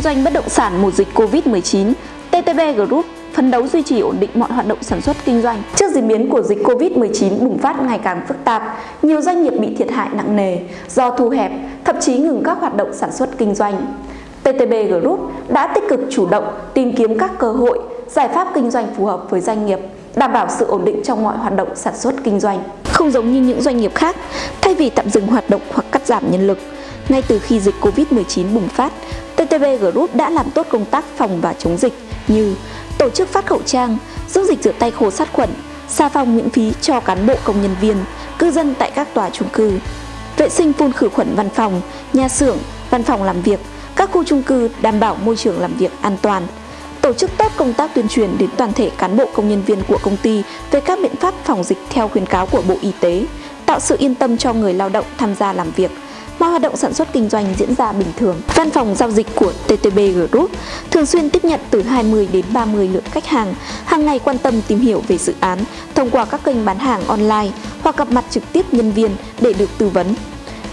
kinh doanh bất động sản mùa dịch Covid-19, TTB Group phấn đấu duy trì ổn định mọi hoạt động sản xuất kinh doanh. Trước diễn biến của dịch Covid-19 bùng phát ngày càng phức tạp, nhiều doanh nghiệp bị thiệt hại nặng nề do thu hẹp, thậm chí ngừng các hoạt động sản xuất kinh doanh. TTB Group đã tích cực chủ động tìm kiếm các cơ hội, giải pháp kinh doanh phù hợp với doanh nghiệp, đảm bảo sự ổn định trong mọi hoạt động sản xuất kinh doanh. Không giống như những doanh nghiệp khác, thay vì tạm dừng hoạt động hoặc cắt giảm nhân lực, ngay từ khi dịch Covid-19 bùng phát, TTB Group đã làm tốt công tác phòng và chống dịch như tổ chức phát khẩu trang, dung dịch rửa tay khô sát khuẩn, xà phòng miễn phí cho cán bộ công nhân viên, cư dân tại các tòa chung cư, vệ sinh phun khử khuẩn văn phòng, nhà xưởng, văn phòng làm việc, các khu chung cư đảm bảo môi trường làm việc an toàn, tổ chức tốt công tác tuyên truyền đến toàn thể cán bộ công nhân viên của công ty về các biện pháp phòng dịch theo khuyến cáo của Bộ Y tế, tạo sự yên tâm cho người lao động tham gia làm việc, mọi hoạt động sản xuất kinh doanh diễn ra bình thường. Văn phòng giao dịch của TTB Group thường xuyên tiếp nhận từ 20 đến 30 lượng khách hàng, hàng ngày quan tâm tìm hiểu về dự án thông qua các kênh bán hàng online hoặc gặp mặt trực tiếp nhân viên để được tư vấn.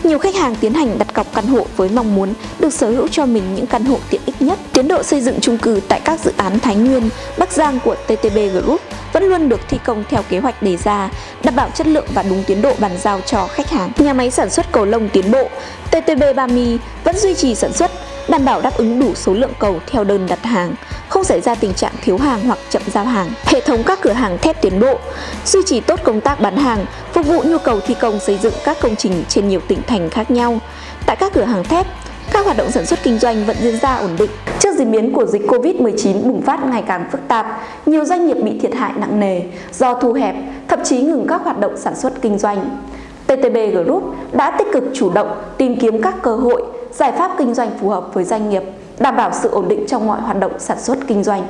Nhiều khách hàng tiến hành đặt cọc căn hộ với mong muốn được sở hữu cho mình những căn hộ tiện ích nhất. Tiến độ xây dựng chung cư tại các dự án Thái Nguyên, Bắc Giang của TTB Group vẫn luôn được thi công theo kế hoạch đề ra, đảm bảo chất lượng và đúng tiến độ bàn giao cho khách hàng. Nhà máy sản xuất cầu lông tiến bộ, TTB Bami vẫn duy trì sản xuất, đảm bảo đáp ứng đủ số lượng cầu theo đơn đặt hàng, không xảy ra tình trạng thiếu hàng hoặc chậm giao hàng. Hệ thống các cửa hàng thép tiến bộ duy trì tốt công tác bán hàng, phục vụ nhu cầu thi công xây dựng các công trình trên nhiều tỉnh thành khác nhau. Tại các cửa hàng thép, các hoạt động sản xuất kinh doanh vẫn diễn ra ổn định. Trước diễn biến của dịch Covid-19 bùng phát ngày càng phức tạp, nhiều doanh nghiệp bị thiệt hại nặng nề do thu hẹp, thậm chí ngừng các hoạt động sản xuất kinh doanh. TTB Group đã tích cực chủ động tìm kiếm các cơ hội, giải pháp kinh doanh phù hợp với doanh nghiệp, đảm bảo sự ổn định trong mọi hoạt động sản xuất kinh doanh.